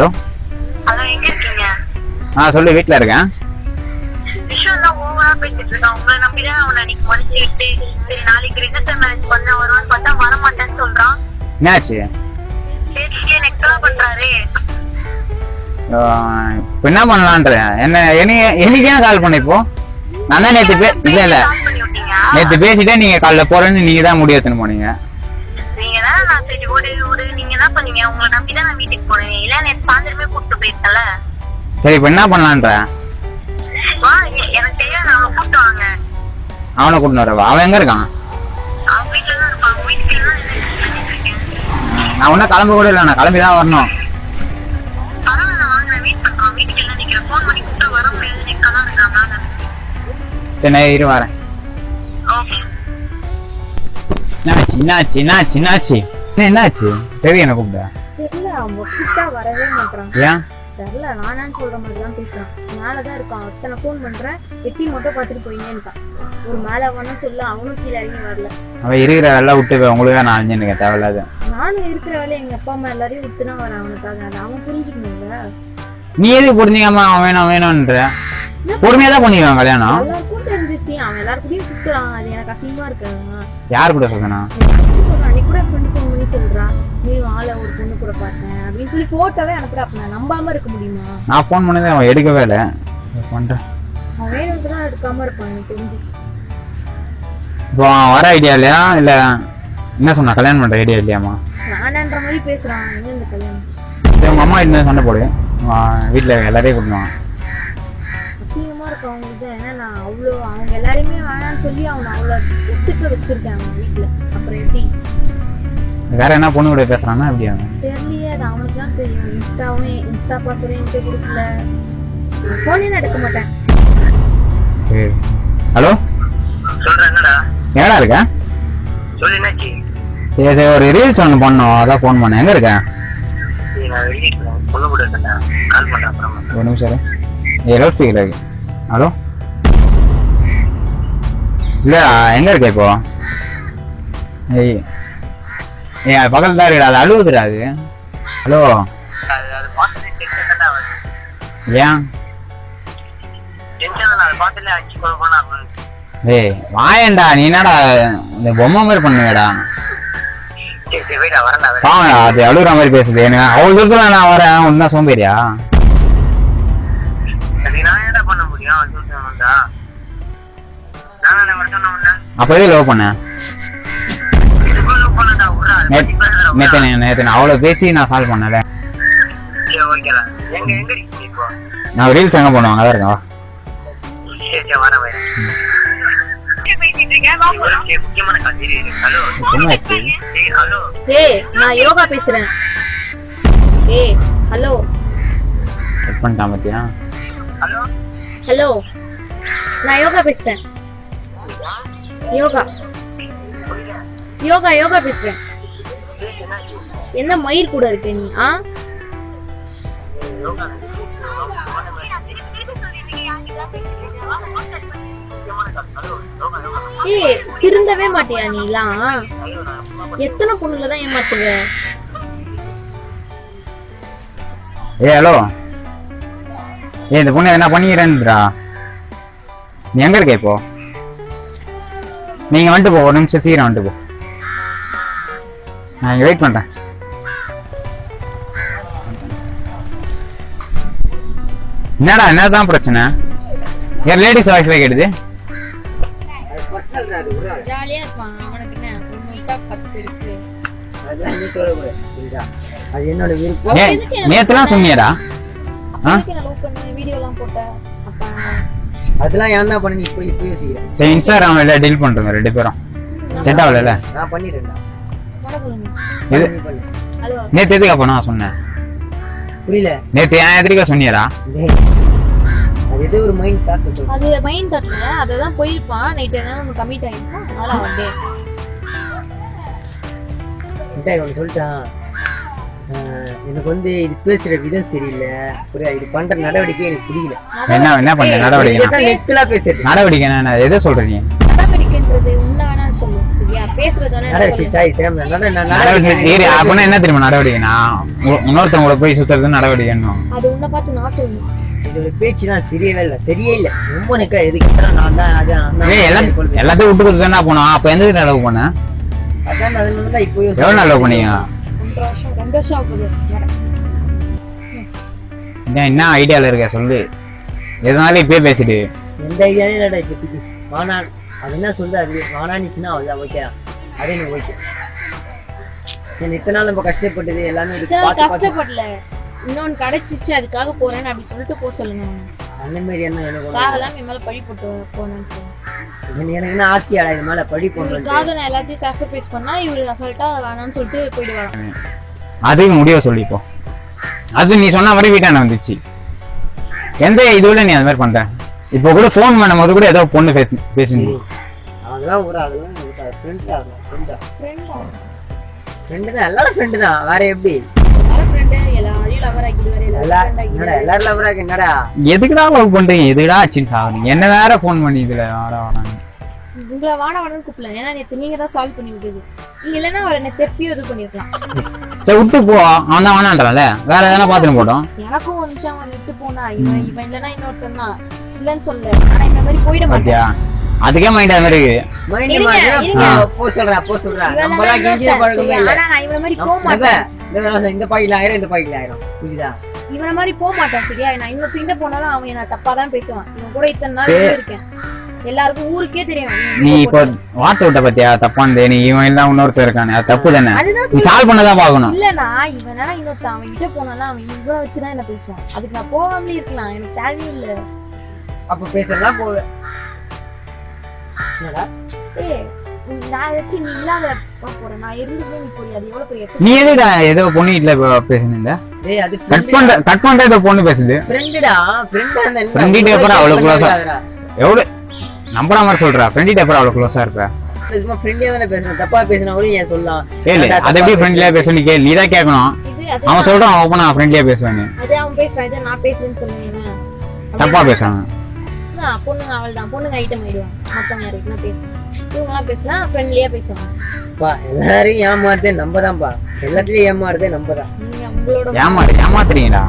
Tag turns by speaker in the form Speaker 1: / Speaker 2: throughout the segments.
Speaker 1: Hello.
Speaker 2: Hello எங்க இருக்கீங்க?
Speaker 1: ஆ சொல்லு வீட்டில் இருக்கேன்.
Speaker 2: விஷயம் தான் ஓவரா பேசிட்டு இருக்கான். உங்களை நம்பி தான் அவனை அன்னைக்கு விட்டு சரி நாளைக்கு ரிஜிஸ்டர் மேரேஜ் பண்ண வருவான்னு பார்த்தா வர மாட்டேன்னு சொல்றான்.
Speaker 1: என்னாச்சு?
Speaker 2: பேசிட்டே நெக்ஸ்ட் பண்றாரு?
Speaker 1: இப்போ என்ன பண்ணலான்ற? என்ன என்னைய என்னைக்கு கால் பண்ண இப்போ நான் தான் பே இல்லை இல்லை.
Speaker 2: கால் பண்ணி விட்டீங்க?
Speaker 1: நேற்று பேசிட்டே நீங்கள் காலைல போகிறேன்னு நீங்கள் தான் முடிவு எடுத்துன்னு போனீங்க.
Speaker 2: நீங்க தான் நான் சரி ஓடு ஓடு நீங்க என்ன பண்ணீங்க உங்களை நம்பி தான் நான் வீட்டுக்கு போனேன். இல்ல நேற்று சாயந்தரமே கூப்பிட்டு போயிருக்கல
Speaker 1: சரி இப்போ என்ன பண்ணலான்ற?
Speaker 2: வா எனக்கு தெரியாது அவனை கூப்பிட்டு வாங்க.
Speaker 1: அவனை கூட்டின்னு வரவா? அவன் எங்கே இருக்கான்?
Speaker 2: அவன் வீட்டுல தான் இருப்பான். வீட்டுக்கு தான்
Speaker 1: நான் ஒன்றும் கிளம்ப கூட இல்லை நான் கிளம்பி தான் வரணும். சரி இரு வரேன். என்னாச்சு என்னாச்சு என்னாச்சு என்னாச்சு? என்ன என்னாச்சு? தெரியும் என்ன கூப்பிட்ட?
Speaker 3: தெரியல அவன் கூப்பிட்டா வரவே மாட்டான்
Speaker 1: ஏன்?
Speaker 3: தெரியல நானான்னு சொல்ற மாதிரி தான் பேசுறான். மேலதான் இருக்கான். ஒருத்தனை ஃபோன் பண்றேன். எட்டி மட்டும் பார்த்துட்டு போயினே இருக்கான் ஒரு மேல வேணும் சொல்ல அவனும் கீழே இறங்கி வரல.
Speaker 1: அவன் இருக்கிற வேலை விட்டு தான் நான் அழிஞ்சுன்னு தேவையில்லாத.
Speaker 3: நானும் இருக்கிற வேலை எங்க அப்பா அம்மா எல்லாரையும் விட்டு தான் வரேன் அவனுக்காக. அதை அவன் புரிஞ்சுக்கணும்ல.
Speaker 1: நீ எதுக்கு புரிஞ்சுக்காம அவன் வேணும் வேணும்ன்ற? பொறுமையா தான் பண்ணிக்குவான் கல்யாணம்?
Speaker 3: எல்லாருக்கும் தெரிஞ்சிச்சு. அவன் எல்லாருக்கூடயும் சுத்துறான். அது எனக்கு அசிங்கமா இருக்கு.
Speaker 1: யார் கூட சொல்றான்
Speaker 3: அன்னைக்கு கூட ஃப்ரெண்ட் சொல்றான் நீ ஆளை ஒரு பொண்ணு கூட பார்த்தேன். அப்படின்னு சொல்லி போட்டோவே அனுப்புறா அப்ப நான் நம்பாம இருக்க முடியுமா?
Speaker 1: நான் ஃபோன் பண்ணதே அவன் எடுக்கவே இல்லை. பண்றேன்.
Speaker 3: அவன் வேணும்னு தான் எடுக்காம இருப்பான் எனக்கு தெரிஞ்சு.
Speaker 1: இப்போ அவன் வர ஐடியா இல்லையா? இல்ல என்ன சொன்னா கல்யாணம் பண்ற ஐடியா இல்லையாமா
Speaker 3: வேணான்ற மாதிரி பேசுறான் எங்க இந்த கல்யாணம்?
Speaker 1: சரி, உங்க அம்மா என்ன சண்டை போடு. அவன் வீட்டுல எல்லாரையும் கூப்பிடுவான்
Speaker 3: அசிங்கமா இருக்கு அவங்களுக்கு ஏன்னா நான் அவ்வளோ அவங்க எல்லாரையுமே வேணாம்னு சொல்லி அவனை அவ்வளோ ஒத்துக்க வச்சிருக்கேன் அவங்க வீட்டுல அப்புறம் எப்படி?
Speaker 1: வேற என்ன பொண்ணு கூட பேசுறான்னா எப்படி அவன்?
Speaker 3: தெரியலையே அது அவனுக்கு தான் தெரியும். இன்ஸ்டாவும் இன்ஸ்டா பாஸ்வேர்டும் என்கிட்ட கொடுக்கல. நான் எடுக்க மாட்டேன்.
Speaker 1: ஹலோ?
Speaker 2: சொல்றேன் என்னடா?
Speaker 1: எங்கடா இருக்க?
Speaker 2: சொல்லு என்னாச்சு?
Speaker 1: சரி சரி ஒரு ரீல்ஸ் ஒன்று பண்ணோம். அதான் ஃபோன் பண்ணேன். எங்க இருக்க? ஒரு நிமிஷம் இரு. ஏ லவுட் ஸ்பீக்கர் இருக்கு ஹலோ? இல்லடா எங்க இருக்க இப்போ? ஏய் ஏய் அது பக்கத்துல தான் இருக்குடா அது அழுவுதுடா அது. ஹலோ. ஏன்? ஏய் வாயேன்டா நீ என்னடா இந்த பொம்மை மாதிரி பண்ணுங்கடா பாவடா அது அழுகுற மாதிரி பேசுது. எனக்கு அவ்வளோ தூரத்தில் நான் வரேன் ஒன்றும் சோம்பேறியா?
Speaker 2: அதுக்கு நான் என்ன
Speaker 1: நேற்று நான் அவ்வளோ பேசி நான் சால்வ் பண்ணல. நான் ரீல்ஸ் எங்கே பண்ணுவாங்க அதான் இருக்கேன் வா.
Speaker 3: நான் யோகா பேசுறேன். ஏய் ஹலோ
Speaker 1: கட் பண்ணிட்டான் பார்த்தியா
Speaker 2: ஹலோ
Speaker 3: ஹலோ நான் யோகா பேசுறேன். யோகா. யோகா யோகா பேசுறேன். என்ன மயிர் கூட இருக்க நீ ஆ? ஏய் திருந்தவே மாட்டியா நீலாம் எத்தனை பொண்ணுல தான் ஏமாத்துவ?
Speaker 1: ஏய் ஹலோ. ஏய் இந்த பொண்ணு என்ன பண்ணிக்கிறேன்றா? நீ எங்க இருக்க இப்போ? நீங்க வந்துட்டு போ ஒரு நிமிஷம் சீக்கிரம் வந்துட்டு போ. நான் இங்க வெயிட் பண்றேன். என்னடா என்னதான் பிரச்சனை? ஏன் லேடிஸ் வாய்ஸ்ல கேட்டுது.
Speaker 3: ஜாலியா இருப்பான். அவனுக்கு என்ன? பத்து இருக்கு.
Speaker 4: அது என்னோட விருப்பம்
Speaker 1: நேத்துலாம் சொன்னியடா
Speaker 4: அதெல்லாம் ஏன் தான். பண்ணி இப்போ இப்போ யோசிக்கிறேன்.
Speaker 1: சரி இன்ஸ்டாகிராம்ல டீல் பண்றோங்க ரெண்டு பேரும். செட் ஆகல
Speaker 4: நான் பண்ணிடுறேன்டா.
Speaker 1: நேத்து எதுக்கு நான் சொன்னேன்
Speaker 4: புரியல.
Speaker 1: நேத்து ஏன் எதிரிக்கா சொன்னியடா?
Speaker 4: டேய், அது ஏதோ ஒரு மைண்ட் தாட்
Speaker 3: அது மைண்ட் தட்டல அததான் போயிருப்பான். நைட் எதாவது நம்ம கமிட் ஆயிருப்பான் அதனால அவன்
Speaker 4: மிட்டாய் ஒன்று சொல்லிட்டான் எனக்கு வந்து இது பேசுற விதம் சரியில்லை. புரியா இது பண்ற நடவடிக்கை எனக்கு பிடிக்கல
Speaker 1: என்ன என்ன பண்ண நடவடிக்கை?
Speaker 4: நெக்ஸ்ட்லாம் பேசுறது
Speaker 1: நடவடிக்கை என்ன? எதை சொல்றீங்க
Speaker 3: நடவடிக்கைன்றது உன்ன
Speaker 1: என்ன தெரியுமா நடவடிக்கைனா இன்னொருத்தவங்கள போய் சுத்துறது நடவடிக்கை என்னும்
Speaker 3: அது உன்னை பார்த்து நான் சொல்லணும்.
Speaker 4: இதோட பேச்சு தான் சரியவே இல்லை சரியே இல்லை. ரொம்ப நிக்கிற எதுக்கு? நான் தான் அது.
Speaker 1: எல்லாத்தையும் விட்டு கொடுத்து தானே போனோம். அப்ப எந்த அளவு பண்ண?
Speaker 4: அதான் அதனால தான் இப்போ
Speaker 1: எவ்வளவு நாள் பண்ணீங்க. என்ன ஐடியால இருக்க? சொல்லு. எதனால இப்பயே பேசிட்டு
Speaker 4: எந்த ஐடியாவே இல்லடா இப்போதைக்கு. அது என்ன சொல்லுது அது வானானிச்சுன்னா அவ்வளோதான் ஓகே அதே எனக்கு ஓகே என்ன இத்தனை நாள் நம்ம கஷ்டப்பட்டது எல்லாமே
Speaker 3: கஷ்டப்படல. இன்னொன்னு கிடைச்சிச்சு அதுக்காக போறேன்னு அப்படி சொல்லிட்டு போக சொல்லுங்க.
Speaker 4: அந்த மாதிரி என்ன எனக்கு
Speaker 3: என் மேல பழி போட்டு போனேன்னு
Speaker 4: இல்லை. எனக்கு என்ன ஆசையாடா இது மேலே படி போடுறது.
Speaker 3: இவருக்காக நான் எல்லாத்தையும் சாக்ரிஃபைஸ் பண்ணா இவரு அசால்ட்டா வேணாம்னு சொல்லிட்டு போயிடுவாங்க
Speaker 1: அதுக்கு முடிவை சொல்லிப்போ. அது நீ சொன்ன மாதிரி வீட்டான வந்துச்சு. எந்த இதுல நீ அந்த மாதிரி பண்ற? இப்போ கூட ஃபோன் பண்ணும்போது கூட ஏதோ பொண்ணு பேசு பேசுனீங்க.
Speaker 4: அதெல்லாம் ஒரு அதெல்லாம் ஃப்ரெண்ட் ஆகலாம் ஃப்ரெண்டா
Speaker 3: ஃப்ரெண்டா
Speaker 4: ஃப்ரெண்டு தான் எல்லாரும் ஃப்ரெண்டு தான். வேற எப்படி?
Speaker 1: எதுக்குடா லவ் பண்றீங்க? எதுக்குடா ஆச்சுன்னு சாகுறீங்க என்ன வேற ஃபோன் பண்ணி இதுல வாடா வாடான்னு.
Speaker 3: உங்களை வாட வாடன்னு கூப்பிடல ஏன்னா நேத்து நீங்க தான் சால்வ் பண்ணி விட்டது. நீங்க இல்லைன்னா அவர் என்ன தெப்பியும் இது பண்ணிருக்கலாம்
Speaker 1: சரி விட்டு போ. அவன் தான் வேற எதனா பாத்துட்டு போட்டோம்
Speaker 3: எனக்கும் ஒரு நிமிஷம் அவன் விட்டு போனா. இவன் இவன் இல்லைன்னா இன்னொருத்தன் தான். இல்லைன்னு சொல்ல ஆனா இந்த மாதிரி போயிட மாட்டேன்.
Speaker 1: பாத்தியா? அதுக்கே மைண்ட் அது மாதிரி இருக்கு.
Speaker 4: மைண்ட்
Speaker 3: இருங்க,
Speaker 4: மாறினா
Speaker 3: இருங்க.
Speaker 4: போ சொல்றா போ சொல்றா.
Speaker 3: இவன்
Speaker 4: நம்மளாம்
Speaker 3: இல்லைன்னா
Speaker 4: கெஞ்சிய
Speaker 3: இன்னொருத்தன்.
Speaker 4: பழக்கமே
Speaker 3: சரி,
Speaker 4: இல்லை.
Speaker 3: ஆனா நான் இவன மாதிரி போக மாட்டேன்.
Speaker 4: இந்த பாக்கெட்ல ஆயிரம் இந்த பாக்கெட்ல ஆயிரம். புரியுதா?
Speaker 3: இவன மாதிரி போக மாட்டான் சரியா? நான் இன்னொருத்திட்ட போனாலும் அவன் என்ன தப்பா தான் பேசுவான். இவன் கூட இத்தனை நாள் இருக்கேன். எல்லாருக்கும் ஊருக்கே தெரியும். இவன்
Speaker 1: நீ
Speaker 3: இவன்
Speaker 1: இப்போ வார்த்தை விட்ட பத்தியா? தப்பானது நீ இவன் எல்லாம் இன்னொருத்தர் இருக்கானே. அது தப்பு தானே?
Speaker 3: அதுதான்
Speaker 1: நீ சால்வ் பண்ணதான் பார்க்கணும்.
Speaker 3: இல்லனா இவனா இன்னொருத்தன் அவன் கிட்ட போனாலும் அவன் இவனை வச்சுதான் என்ன பேசுவான். அதுக்கு நான் போகாமலே இருக்கலாம். எனக்கு தேவையே இல்ல.
Speaker 4: அப்ப பேசுறதா போவேன் என்னடா?
Speaker 3: நான் நீ இல்லாத போறேன்? நான் இருந்துமே நீ போய் அது எவ்வளவு பெரிய எச்ச-
Speaker 1: நீ எதுடா ஏதோ பொண்ணு வீட்டுல பேசுனீங்க
Speaker 4: டேய் அது
Speaker 1: கட் பண்ற கட் பண்ற ஏதோ பொண்ணு பேசுது.
Speaker 4: ஃப்ரெண்டுடா ஃப்ரெண்டா அந்த
Speaker 1: அப்புறம் அவ்வளவு
Speaker 4: ஆகுதுடா.
Speaker 1: எவ்வளவு நம்புற மாதிரி சொல்றா. ஃப்ரெண்டிட்ட அப்புறம் அவ்வளவு க்ளோஸா இருப்ப.
Speaker 4: சும்மா ஃப்ரெண்டியா தானே பேசுறேன் தப்பா பேசினா கூட ஏன் சொல்லலாம்
Speaker 1: கேளு அதை எப்படி? ஃப்ரெண்ட்லியா பேச நீ கேளு. நீ தான் கேட்கணும் அவன் சொல்றான் அவன் ஃப்ரெண்ட்லியா
Speaker 3: அது பேசுறான். இது நான் பேசுறேன்னு சொல்லுவேன்
Speaker 1: தப்பா பேசுறாங்க
Speaker 3: பொண்ணுங்க அவள் தான் பொண்ணுங்க ஐட்டம் ஆயிடுவாங்க. மத்தவங்க யாருக்குன்னா பேசுவாங்க இவங்கெல்லாம் பேசினா ஃப்ரெண்ட்லியா பேசுவாங்க.
Speaker 4: பா எல்லாரையும் ஏமாறுதே நம்ம தான்ப்பா எல்லாத்துலயும் ஏமாறுதே நம்ம தான்
Speaker 3: உங்களோட
Speaker 1: ஏமாறு ஏமாத்துறீங்கடா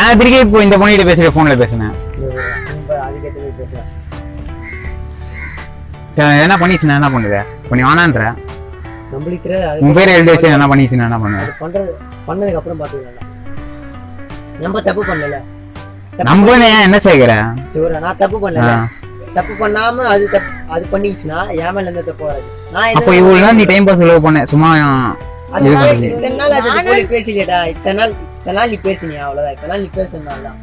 Speaker 1: ஏன் திருக்கே இப்போ இந்த பொண்ணுகிட்ட பேசுற போன்ல பேசுனேன் என்ன பண்ணிச்சுன்னா என்ன பண்ணுவ? இப்போ நீ வேணான்ற
Speaker 4: நம்மளுக்கு
Speaker 1: உன் பேர் எழுதி வச்சு என்ன பண்ணிச்சுன்னா என்ன பண்ணுவ?
Speaker 4: அது பண்றது பண்ணதுக்கு அப்புறம் பாத்துக்கலாம். நம்ம தப்பு பண்ணல.
Speaker 1: நம்ம ஏன் என்ன சேர்க்கிற?
Speaker 4: சோரா நான் தப்பு பண்ணல. தப்பு பண்ணாம அது தப்பு அது பண்ணிச்சுன்னா என் மேல எந்த தப்பு வராது. நான்
Speaker 1: அப்போ இவ்வளவு நாள் நீ டைம் பாஸ் செலவு பண்ண சும்மா.
Speaker 4: இத்தனை நாள் அது போல பேசலையேடா. இத்தனை நாள் இத்தனை நாள் நீ பேசினியா? அவ்வளவுதான். இத்தனை நாள் நீ பேசுனால தான்.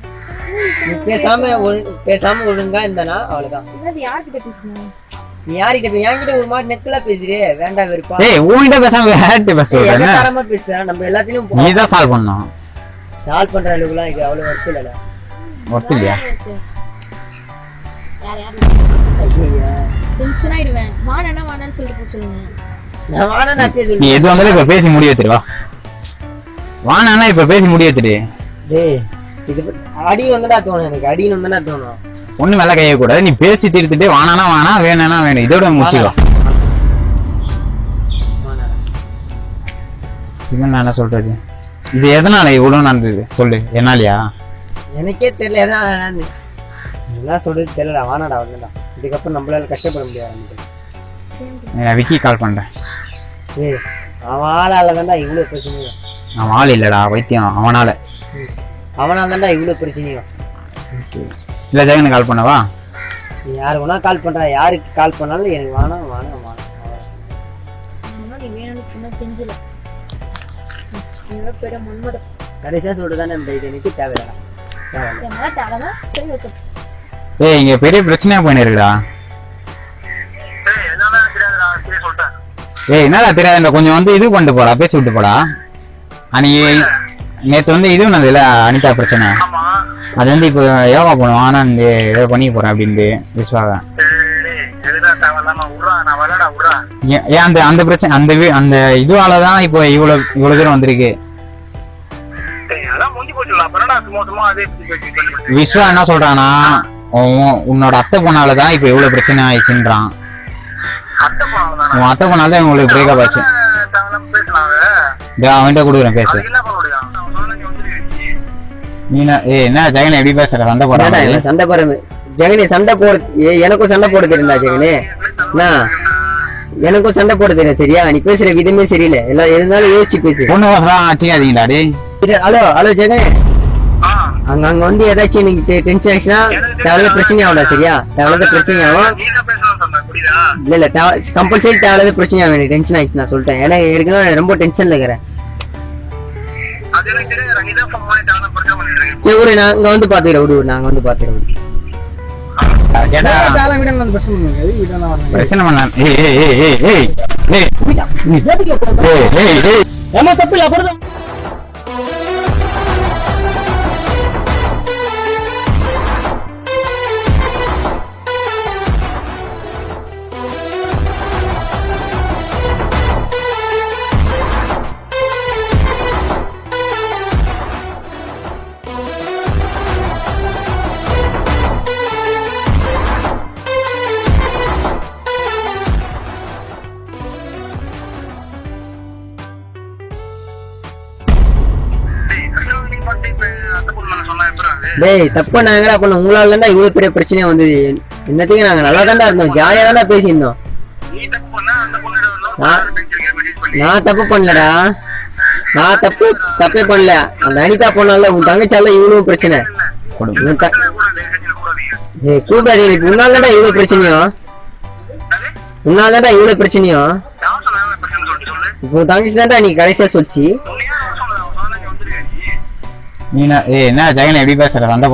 Speaker 4: நீ பேசாம ஒழு- பேசாம ஒழுங்கா இருந்தனா அவ்வளவுதான்.
Speaker 3: என்னது யார்கிட்ட பேசுனேன்
Speaker 4: நீ யார்கிட்ட பே- என்கிட்ட ஒரு மாதிரி நெக்கலா பேசுறியே. வேண்டாம் வெறுப்பா.
Speaker 1: ஏய் உன்கிட்ட பேசாம
Speaker 4: பேசுறா? நம்ம எல்லாத்தையும்
Speaker 1: நீ தான் சால்வ் பண்ணணும்.
Speaker 4: சால்வ் பண்ற அளவுக்குலாம் இது அவ்வளவு இல்லடா.
Speaker 3: யார் டென்ஷன் ஆயிடுவேன் சொல்லிட்டு போக சொல்லுங்க.
Speaker 4: நான்
Speaker 1: நீ எது வந்தாலும் இப்ப பேசி முடிய வானா இப்ப பேசி முடிய வச்சிரு
Speaker 4: டேய் இது அடி வந்தடா தோணும் எனக்கு. அடின்னு வந்தடா தோணும்.
Speaker 1: ஒண்ணு மேல கைய கூடாது நீ பேசி தீர்த்துட்டு வானானா வானா வேணானா வேணும். இதோட முடிச்சுக்கோ.
Speaker 4: வாடா.
Speaker 1: இது நான் என்ன சொல்றது? இது எதனால இவ்வளவு நடந்தது? சொல்லு. என்னாலயா?
Speaker 4: எனக்கே தெரியல எதனா நடந்து- இதெல்லாம் சொல்றது தெரியல வானாடா அவ்வளவுதான் இதுக்கப்புறம் நம்மளால கஷ்டப்பட முடியாது
Speaker 1: விக்கி கால் பண்றேன்.
Speaker 4: ஏய் அவன் ஆளால தான்டா இவ்வளவு பிரச்சனையும்
Speaker 1: அவன் ஆள் இல்லடா வைத்தியம் அவனால.
Speaker 4: அவனால தான்டா இவ்வளவு பிரச்சனையும்
Speaker 1: இல்ல ஜெகன் கால் பண்ணவா?
Speaker 4: நீ யாரு வேணா கால் பண்றா யாருக்கு கால் பண்ணாலும் எனக்கு வேணாம் வேணாம் வேணாம் அவ்வளவுதான்.
Speaker 3: ஆனா நீ வேணும்னு சொன்னா தெரிஞ்சல என்னோட பேர மன்மதம்
Speaker 4: கடைசியா சொல்றதுதானே இந்த இது எனக்கு தேவையில்ல.
Speaker 1: ஏய் இங்க பெரிய பிரச்சனையா போயின்னு இருக்குடா.
Speaker 2: ஏய், என்னடா தெரியாதுடா
Speaker 1: கொஞ்சம் வந்து இது பண்ணிட்டு போடா பேசி விட்டு போடா. அன்னைக்கு நேத்து வந்து இது ஒண்ணு அனிதா பிரச்சனை.
Speaker 2: ஆமா.
Speaker 1: அது வந்து இப்போ யோகா பண்ணுவோம் ஆனா இந்த ஏதோ பண்ணிக்க போறேன் அப்படின்ட்டு விஸ்வாக. ஏன் ஏன் அந்த அந்த பிரச்சனை அந்த வீ- அந்த இதுவால தான் இப்போ இவ்வளவு இவ்வளவு தூரம் வந்திருக்கு. விஸ்வா என்ன சொல்றானா உன்னோட அத்தை பொண்ணாலதான் இப்ப இவ்வளவு பிரச்சனை ஆயிடுச்சுன்றான். உன் அத்தை பொண்ணாலதான் உங்களுக்கு பிரேக்அப் ஆச்சு. அவன்கிட்ட கொடுக்குறேன் பேசு.
Speaker 2: நீனா என்ன
Speaker 1: ஜெகன் எப்படி பேசுற? சண்டை
Speaker 4: போடுறா சண்டை போடுறது ஜெகனி சண்டை போட எனக்கும் சண்டை போட தெரியல ஜெகனி. எனக்கும் சண்டை போட தெரியல சரியா? நீ பேசுற விதமே சரியில்லை. எல்லாம் இருந்தாலும் யோசிச்சு பேசு.
Speaker 1: பொண்ணு டே
Speaker 4: ஹலோ ஹலோ ஜெகனே. அங்க அங்க வந்து ஏதாச்சும் எனக்கு டென்ஷன் ஆச்சுன்னா தேவையில்லாத பிரச்சனை ஆகும்டா சரியா தேவையில்லாத பிரச்சனை ஆகும் இல்ல இல்ல கம்பல்சரி தேவையில்லாத பிரச்சனை ஆகும் எனக்கு டென்ஷன் ஆயிடுச்சு நான் சொல்லிட்டேன் ஏன்னா ஏற்கனவே ரொம்ப டென்ஷன்ல இருக்கிறேன் சரி விடு நான் இங்க வந்து பாத்துக்கிறேன் விடு நாங்க வந்து பாத்துக்கிறோம்
Speaker 1: பிரச்சனை பண்ண ஏய் ஏய் ஏய் ஏய் ஏய் ஏய் ஏய் ஏய் ஏய்
Speaker 5: ஏமா தப்பு இல்ல அப்புறம்
Speaker 4: டேய் தப்பா நாங்களா பண்ண. உங்களால இருந்தா இவ்வளவு பெரிய பிரச்சனையா வந்தது. என்னத்தையும் நாங்க நல்லா தான்டா இருந்தோம். ஜாலியா தானே பேசியிருந்தோம். நான் தப்பு பண்ணலடா. நான் தப்பு தப்பே பண்ணல. அந்த அனிதா பொண்ணால உன் தங்கச்சால இவ்வளவு பிரச்சனை. கூப்பிடாது எனக்கு உன்னாலடா இவ்வளவு பிரச்சனையும் உன்னாலடா இவ்வளவு பிரச்சனையும் உன் தங்கச்சி தான்டா நீ கடைசியா சொல்லிச்சு.
Speaker 2: நீனா
Speaker 1: ஏ என்ன ஜெகன் எப்படி பேசுற? சண்டை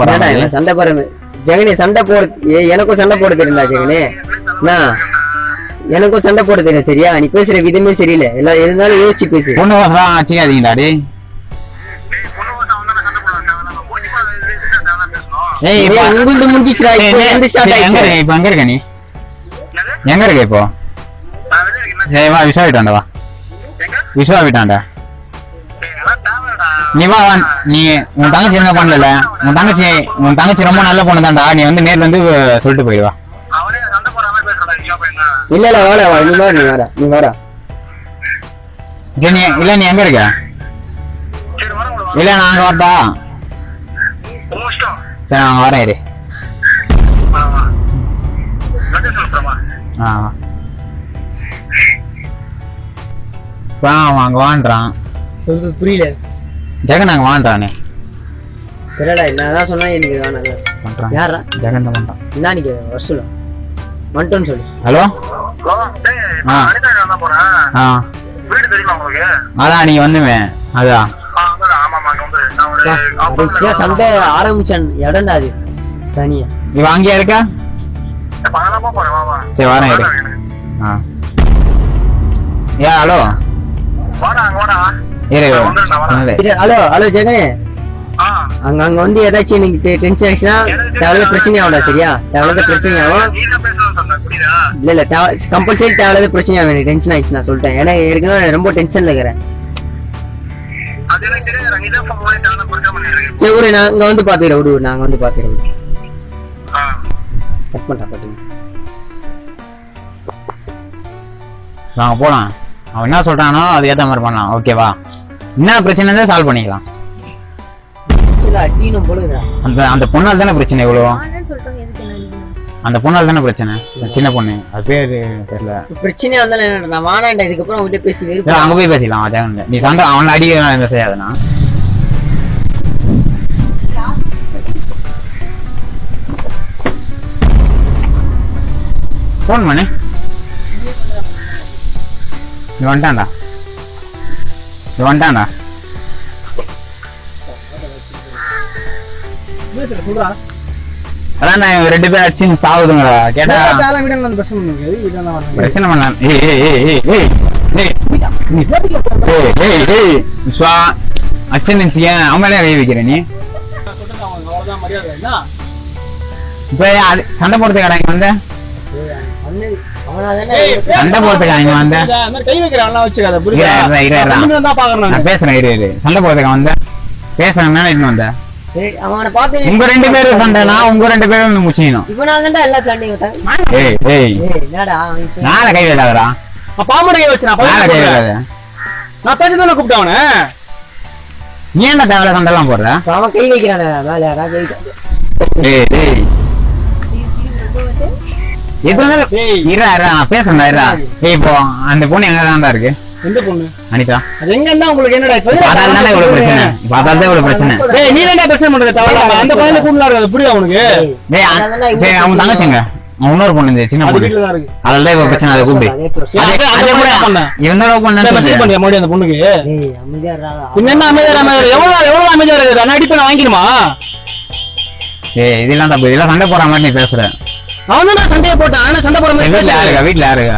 Speaker 4: சண்டை போறேன் ஜெகனே சண்டை போட எனக்கும் சண்டை போட தெரியல ஜெகனே. நான் எனக்கும் சண்டை போட தெரியல சரியா? நீ பேசுற விதமே சரியில்லை. இருந்தாலும் யோசிச்சு பேசு.
Speaker 1: பொண்ணு வாசம் ஆச்சுக்காதீங்கடா டே ஏய்
Speaker 4: உங்களுக்கு முடிஞ்சிச்சுடா இப்போ எந்த
Speaker 1: இப்போ எங்க இருக்க நீ? எங்க இருக்க இப்போ? சரி வா விசா விட்டாண்டா வா. விசா விட்டாண்டா
Speaker 2: நிவாவான்
Speaker 1: நீ உன் தங்கச்சி என்ன பண்ணல? உன் தங்கச்சி உன் தங்கச்சி ரொம்ப நல்ல பொண்ணு தான்டா நீ வந்து நேர்ல வந்து சொல்லிட்டு போயிடுவா
Speaker 4: இல்ல இல்ல வேற நீ வேற நீ வேற நீ வேற
Speaker 1: சரி இல்ல நீ எங்க இருக்க? இல்ல நான் அங்க வரட்டா? சரி நான் வரேன் இரு. ஆ. வாங்க வான்றான்.
Speaker 4: புரியல.
Speaker 1: ஜெகன் அங்க
Speaker 4: தெரியல நான் தான் சொன்னா எனக்கு வேணாம்
Speaker 1: பண்றான்.
Speaker 4: யாரா
Speaker 1: ஜெகன் தான் பண்றான்.
Speaker 4: என்ன நீங்க வர சொல்லு. வந்துட்டோன்னு சொல்லு.
Speaker 1: ஹலோ?
Speaker 2: ஹலோ டேய்
Speaker 1: ஆ.
Speaker 2: வீடு தெரியுமா உங்களுக்கு?
Speaker 1: அதான் நீ வந்துமே. அதான்
Speaker 4: கடைசியா சண்டை ஆரம்பிச்சான். இடம்டா அது. சனியா.
Speaker 1: இவன் அங்கேயா இருக்கா? சரி வரேன் இரு. ஆ. ஏ ஹலோ?
Speaker 2: வாடா வாடா.
Speaker 4: அங்க அங்க வந்து ஏதாச்சும் நீங்க டென்ஷன் ஆச்சுன்னா தேவையில்லாத பிரச்சனை ஆகும் சரியா? தேவையில்லாத பிரச்சனை ஆகும் இல்ல கம்பல்சரி தேவையில்லாத பிரச்சனை ஆகும் டென்ஷன் ஆயிடுச்சு நான் சொல்லிட்டேன். ஏன்னா ஏற்கனவே ரொம்ப டென்ஷன்ல இருக்கிறேன். சரி ஒரு நாங்க வந்து பாத்துக்கிறேன் விடு நாங்க வந்து பாத்துக்கிறோம்
Speaker 1: நாங்க போலாம் அவன் என்ன சொல்றானோ அது ஏத்த மாதிரி பண்ணலாம். ஓகேவா என்ன பிரச்சனை இருந்தா சால்வ் பண்ணிக்கலாம். அந்த அந்த பொண்ணால் தானே பிரச்சனை இவ்வளோ?
Speaker 3: என்ன?
Speaker 1: அந்த பொண்ணால் தானே பிரச்சனை? அந்த சின்ன பொண்ணு. அது பேரு தெரியல.
Speaker 4: பிரச்சனையா இருந்தாலும் என்ன நான் வானாண்டா இதுக்கப்புறம் அவங்ககிட்ட பேசி வெறுப்பு
Speaker 1: அங்க போய் பேசிக்கலாம். ஜெகன் நீ சண்டை அவனை அடிக்க செய்யாதுண்ணா. ஃபோன் பண்ணு. இது வந்துட்டான்டா இது வந்துட்டான்டா அதான் ரெண்டு பேரும் அடிச்சு சாவுதுங்களா கேட்டா
Speaker 5: பிரச்சனை
Speaker 1: பண்ணலாம் அச்சன் நினைச்சிக்கேன் அவங்களே கை நீ இப்ப சண்டை போடுறது கடைங்க வந்து
Speaker 4: தானே
Speaker 1: சண்டை போடுறதுக்கா இங்க வந்த?
Speaker 5: கை வச்சுக்காத. புரியுதா? தான்
Speaker 1: நான் பேசுறேன் இரு இரு. சண்டை போடுறதுக்கா வந்த? பேசுறேன் மேலே இன்னும் வந்த?
Speaker 4: சரி, அவனை பார்த்து
Speaker 1: உங்க ரெண்டு பேரும் சண்டைனா உங்க ரெண்டு பேரும் முச்சிக்கணும்.
Speaker 4: இவனால தான்டா எல்லா சண்டையும்
Speaker 1: ஏய் ஏய்.
Speaker 4: என்னடா
Speaker 1: நாளை கை விடாதடா
Speaker 5: பாம்பு கை வச்சு நான்
Speaker 1: நாளை கை. விடாத
Speaker 5: நான் தானே கூப்பிட்டேன் அவனை?
Speaker 1: நீ என்ன தேவையில்ல சண்டைலாம் போடுற?
Speaker 4: அவன் கை வைக்கிறானே மேல யாரா கை வைக்க-
Speaker 1: ஏய். ஏய் இப்போ அந்த பொண்ணு எங்க தான் இருக்கு
Speaker 5: எந்த பொண்ணு?
Speaker 1: அனிதா.
Speaker 5: அது எங்க இருந்தா உங்களுக்கு என்னடா
Speaker 1: தானே இவ்வளவு பிரச்சனை. தான் இவ்வளவு பிரச்சனை.
Speaker 5: ஏய் நீ என்ன பிரச்சனை பண்றது. தவிர அந்த பையனை கூப்பிடலாம் இருக்காது புரியுதா உனக்கு?
Speaker 1: டேய்
Speaker 4: அதெல்லாம்
Speaker 1: சரி அவன் தங்கச்சிங்க. அவன் இன்னொரு பொண்ணு இந்த சின்ன பொண்ணு.
Speaker 5: வீட்டுல தான் இருக்கு.
Speaker 1: அதுல தான் இப்ப பிரச்சனை அதை கூப்பிடு.
Speaker 4: அதே
Speaker 1: கூட
Speaker 5: என்ன பண்ண? மெசேஜ்
Speaker 1: சொல்லு.
Speaker 5: பண்ணியா மறுபடியும் அந்த பொண்ணுக்கு. பின்ன என்ன அமைதியா அமைதியா எவ்வளவு எவ்வளவு அமைதியா இருக்குது நான் அடிப்பேன் வாங்கிடுமா
Speaker 1: ஏய் இதெல்லாம் தப்பு. இதெல்லாம் சண்டை போற மாதிரி நீ பேசுற.
Speaker 5: அவன் தான் சண்டையை போட்டான். ஆனா சண்டை மாதிரி
Speaker 1: வீட்டுல. யாருக்கா? வீட்டுல யாருக்கா?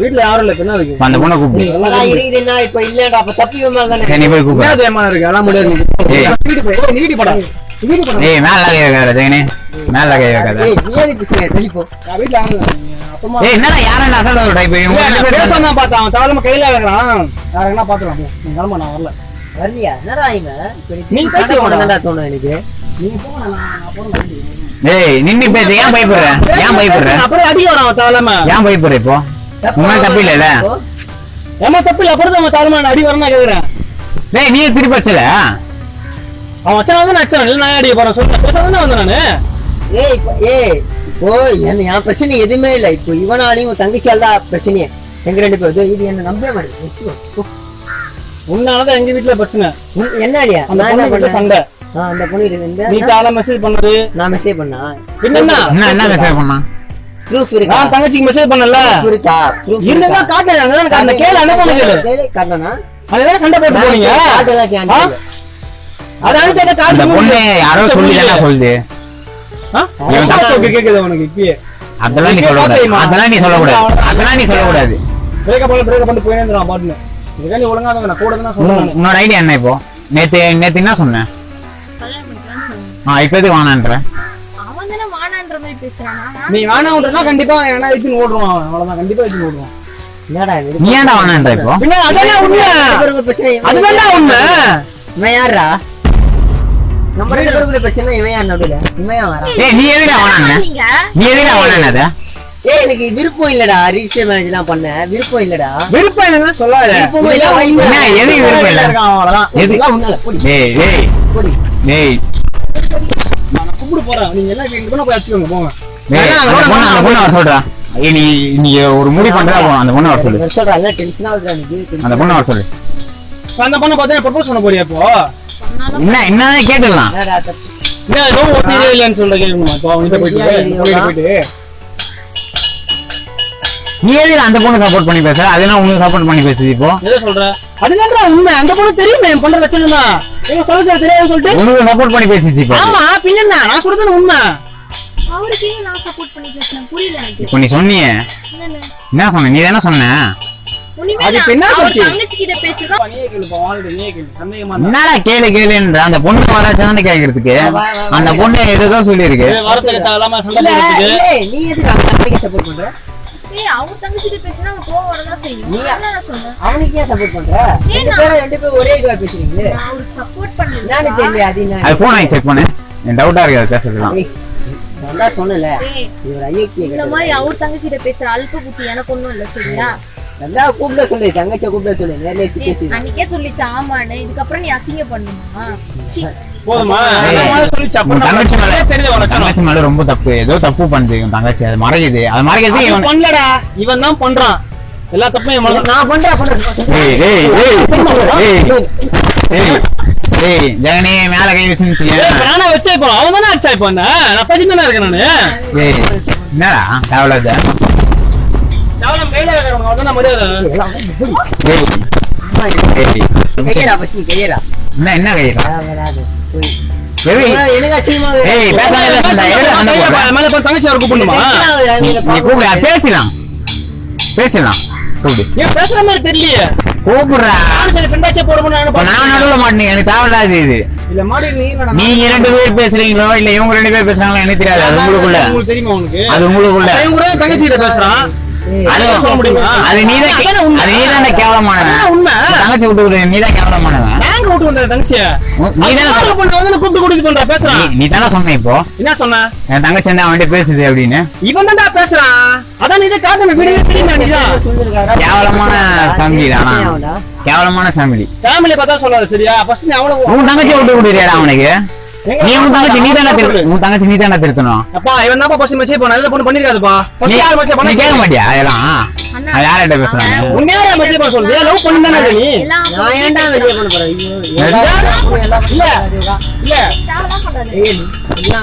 Speaker 5: வீட்டுல யாரும் இல்ல என்ன இருக்கு
Speaker 1: இப்ப அந்த பொண்ணை கூப்பிடு.
Speaker 4: இப்பதான் இருக்குதுன்னா இப்ப இல்லடா அப்ப தப்பி மேல தானே.
Speaker 1: சரி நீ போய் கூப்பிடு.
Speaker 5: என்ன ஏமா இருக்கு? அதெல்லாம் முடியாது.
Speaker 1: ஏய்.
Speaker 5: நீ வீட்டு போய் ஏய், நீ வீட்டு போடா. நீ வீட்டு போடா.
Speaker 1: ஏய் மேல கை வைக்காத ஜெகனே. மேல கை வைக்காத
Speaker 4: ஏய், நீ எதுக்கு பிரச்சனை வெளிப்போ
Speaker 5: நான் வீட்டுல யாரும் இல்ல. நீ அப்புறமா
Speaker 1: ஏய் என்னடா யாரும் அசல்ட் சொல்ற? இப்ப இவங்க ரெண்டு பேரும்
Speaker 5: பேச தான் பார்த்தேன். அவன் தவறாம கையில வைக்கிறான். யார என்ன. நீ கிளம்ப நான் வரல.
Speaker 4: வரலையா? என்னடா இவன்? நீ. போடணும்டா தோணும் எனக்கு.
Speaker 5: நான் போறேன்
Speaker 1: ஏய் நின்னு பேசு. ஏன் பயப்படுற? ஏன் பயப்படுற?
Speaker 5: அப்புறம் வரான் அவன் தவறாம
Speaker 1: ஏன் பயப்படுற இப்போ? உண்மை தப்பு இல்லைல்ல
Speaker 5: ஏமா தப்பு இல்ல. அப்புறம் அவன் தவறாம அடி வரணும் கேக்குறேன்.
Speaker 1: டேய் நீ திருப்பி வச்சல?
Speaker 5: அவன் வச்சன வந்து நான் அச்சன இல்ல நான் அடிக்க போறேன். சொல்றேன் பேச தானே வந்தேன் நானு.
Speaker 4: ஏய் ஏய் இப்போ என்ன என் பிரச்சனை எதுவுமே இல்ல. இப்போ இவனாலையும் உன் தங்கச்சியால் தான் பிரச்சனையே. எங்க ரெண்டு பேரும்? இது என்ன நம்பவே மாட்டேன்
Speaker 5: உன்னாலதான் எங்க வீட்டுல பிரச்சனை.
Speaker 4: என்ன அடியா?
Speaker 5: அந்த
Speaker 4: நான் என்ன
Speaker 5: பொண்ணு
Speaker 4: பண்ணேன்?
Speaker 5: சண்டை.
Speaker 4: அந்த பொண்ணு
Speaker 5: நீ மெசேஜ் பண்ணது
Speaker 4: நான் மெசேஜ் பண்ணா?
Speaker 5: என்னன்னா
Speaker 1: என்ன? என்ன மெசேஜ் பண்ணா?
Speaker 4: ப்ரூஃப் இருக்கா?
Speaker 5: நான் தங்கச்சிக்கு மெசேஜ் பண்ணல.
Speaker 4: இருக்கா? ப்ரூஃப்
Speaker 5: இருந்தா காட்டுங்க அங்கதான் அந்த கேளு அனுப்பணும் கேளு
Speaker 4: காட்டனா
Speaker 5: அதுதானே சண்டை போட்டு போனீங்க?
Speaker 4: காட்டலாம்
Speaker 5: ஆ? அது அனுப்பி
Speaker 1: அந்த
Speaker 5: காட்டு
Speaker 1: பொண்ணு யாரோ சொல்லி தானே சொல்லுது? இவன் தப்பு.
Speaker 5: கேக்குது உனக்கு இப்பயே.
Speaker 1: அதெல்லாம் நீ சொல்லக்கூடாது. அதெல்லாம் நீ சொல்லக்கூடாது. அதெல்லாம் நீ
Speaker 5: பிரேக்கப் பண்ண பிரேக்கப் பண்ணி போயினே நான் நீ ஒழுங்கா தான் நான் கூட தான் சொல்றேன்
Speaker 1: உன்னோட ஐடியா என்ன இப்போ? நேத்து நேத்து என்ன சொன்னேன்?
Speaker 3: பண்ணிக்கலாம்னு சொன்னேன்.
Speaker 1: ஆ இப்ப எதுக்கு வேணான்ற
Speaker 3: அவன் தானே வானான்ற மாதிரி பேசுறான். நான்
Speaker 5: நீ வேணாம்ன்றனா கண்டிப்பா ஏன்னா இட்டுன்னு ஓடுவான் அவன். அவ்வளவுதான் கண்டிப்பா இட்டுன்னு ஓடுவான்.
Speaker 4: என்னடா இது?
Speaker 1: நீ ஏன்டா வேணான்ற இப்போ?
Speaker 5: பின்ன அதெல்லாம் உண்மை.
Speaker 4: பிரச்சனை இவன்
Speaker 5: அதுதான் உண்மை.
Speaker 4: இவன் யாரா நம்ம ரெண்டு பேருக்குள்ள பிரச்சனை இவன் யார் நடுவுல இவன் யார் வரா
Speaker 1: ஏய் நீ எதுடா
Speaker 3: நீங்க
Speaker 1: நீ எதுடா
Speaker 4: ஏய் எனக்கு விருப்பம் இல்லடா. ரிஜிஸ்டர் மேரேஜ் தான் பண்ண. விருப்பம் இல்லடா.
Speaker 5: விருப்பம் என்னன்னு சொல்லாத.
Speaker 4: விருப்பம் இல்ல
Speaker 1: எதுக்கு விருப்பம் இல்ல?
Speaker 5: அவ்வளவுதான்.
Speaker 1: எது ஏய் ஏய். ஏய்.
Speaker 5: நான் கூப்பிட்டு போறேன் நீங்க எல்லாம் இங்க போய் வச்சுக்கோங்க போங்க.
Speaker 1: சொல்றா. நீ நீ ஒரு முடிவு பண்றா அந்த பொண்ணு வர சொல்லு.
Speaker 4: நான் சொல்றேன் எல்லாம் டென்ஷன் ஆகுதுடா எனக்கு
Speaker 1: அந்த பொண்ணு வர சொல்லு.
Speaker 5: அந்த பொண்ணை பார்த்தா ப்ரப்போஸ் பண்ண போறியா இப்போ?
Speaker 1: என்ன என்ன
Speaker 4: தப்பு
Speaker 5: என்ன ஏதோ ஒத்தி இல்லைன்னு சொல்ல கேட்கணுமா இப்போ அவங்க போயிட்டு போயிட்டு.
Speaker 1: நீ எதுக்கு அந்த பொண்ணு சப்போர்ட் பண்ணி பேசுற? அதெல்லாம் உனக்கு சப்போர்ட் பண்ணி பேசுது இப்போ?
Speaker 5: எதை சொல்ற? அதுதான் உண்மை. அந்த பொண்ணு தெரியுமே என் பண்ற பிரச்சனை தான் எங்க சொல்ல சொல்ல தெரியாதுன்னு சொல்லிட்டு.
Speaker 1: உனக்கு சப்போர்ட் பண்ணி பேசிச்சு இப்போ.
Speaker 5: ஆமா பின்ன என்ன? நான் சொல்றது உண்மை.
Speaker 3: அவருக்கு ஏன் நான் சப்போர்ட் பண்ணி பேசினேன்? புரியல எனக்கு.
Speaker 1: இப்போ நீ சொன்னியே. என்ன சொன்ன? நீ தானே. என்னடா கேளு கேளுன்ற? அந்த பொண்ணு வராச்சு தானே கேட்கறதுக்கு அந்த பொண்ணு ஏதோ சொல்லியிருக்கு.
Speaker 5: ஏய்,
Speaker 4: அவன் தம்பிக்கு சப்போர்ட் பண்ற
Speaker 3: ஏய் அவர் தங்கச்சி கிட்ட பேசினா அவன் கோவம் வரதான் செய்யும்.
Speaker 4: நீ-
Speaker 3: அதான் நான் சொன்னேன்
Speaker 4: அவனுக்கு ஏன் சப்போர்ட் பண்ற? ரெண்டு பேரும் ரெண்டு பேரும் ஒரே இதுவா பேசுறீங்களே?
Speaker 3: நான் அவருக்கு சப்போர்ட் பண்ணல
Speaker 4: தெரியல அது என்ன?
Speaker 1: அது போன் ஆகி செக் பண்ணு. என் டவுட்டா இருக்கு அது பேசுறதுலாம்
Speaker 4: ஏய், நான் தான் சொன்னல
Speaker 3: இந்த மாதிரி அவர் தங்கச்சி கிட்ட பேசுற அல்ப புத்தி எனக்கு ஒண்ணும் இல்ல சரியா?
Speaker 4: நல்லா கூப்பிட சொல்லு தங்கச்சியை கூப்பிட சொல்லு நேர்ல பேசி
Speaker 3: அன்னைக்கே சொல்லிச்சு ஆமான்னு. இதுக்கப்புறம் நீ அசிங்க பண்ணுமா சீ.
Speaker 5: போதுமா?
Speaker 1: தங்கச்சி மேல
Speaker 5: தெரியுது உனக்கு
Speaker 1: தங்கச்சி மேல ரொம்ப தப்பு. ஏதோ தப்பு பண்ணுது உன் தங்கச்சி. அது மறைக்குது அது மறைக்கிறது இவன்
Speaker 5: பண்ணலடா. இவன் தான் பண்றான். எல்லா தப்பும் இவன்
Speaker 4: நான் பண்றேன்
Speaker 1: ஜெகனே மேல கை
Speaker 5: இப்ப நானா வச்சா இப்போ? அவன் தானே அடிச்சா இப்போ என்ன? நான் பேசிட்டு தானே இருக்கேன் நானு.
Speaker 1: ஏய் என்னடா? தேவையில்லாத
Speaker 5: எவ்வளவு மேல மரியாதை.
Speaker 1: என்ன என்ன கைடா பேசலாம் பேசலாம்
Speaker 5: பேசுற மாதிரி தெரியலையே.
Speaker 1: நீங்க ரெண்டு பேர் பேசுறீங்களோ இல்ல இவங்க ரெண்டு பேர் பேசுறாங்களோ எனக்கு தெரியாது. அது உங்களுக்குள்ள. அது உங்களுக்குள்ள.
Speaker 5: அவன்
Speaker 1: நீ தானே தானே சொன்ன இப்போ.
Speaker 5: என்ன சொன்ன?
Speaker 1: என் தங்கச்சி வந்து அவன்கிட்ட பேசுது அப்படின்னு?
Speaker 5: இவன் தான்டா பேசுறான். அதான் இதை வீடியோ
Speaker 4: சொல்லிருக்காரா?
Speaker 1: கேவலமான ஃபேமிலி தானா. கேவலமான ஃபேமிலி
Speaker 5: ஃபேமிலி பார்த்தா சொல்லாது சரியா? ஃபர்ஸ்ட் நீ அவனை
Speaker 1: உன் தங்கச்சி விட்டு விடுறியாடா அவனுக்கு? நீ உன் தங்கச்சி நீ தானே
Speaker 5: சொல்லு.
Speaker 1: திரு- உன் தங்கச்சி நீ தானே திருத்தணும்
Speaker 5: அப்பா இவன் தான் ஃபர்ஸ்ட் மெசேஜ் பண்ண நல்ல பொண்ணு பண்ணிருக்காதுப்பா
Speaker 1: நீ
Speaker 5: யார் மெசேஜ்
Speaker 1: நீ
Speaker 5: பண்ண
Speaker 1: கேட்க மாட்டியா? அதெல்லாம்
Speaker 3: அண்ணா,
Speaker 1: அது யார்கிட்ட பேசுறாங்க?
Speaker 5: உண்மையா மெசேஜ் பண்ண சொல்லுது? லவ் பண்ணி தானே நீ?
Speaker 4: நான் ஏன்டா வெளியே பண்ண போறேன்?
Speaker 5: இல்ல. இல்ல.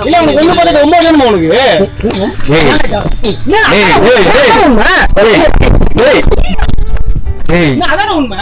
Speaker 5: இல்ல. உனக்கு ஒண்ணு பார்த்துட்டு ஒன்பது வேணுமா உனக்கு?
Speaker 1: ஏய்? ஏய், ஏய், ஏய். ஏய் ஏய்.
Speaker 5: அதானே உண்மை?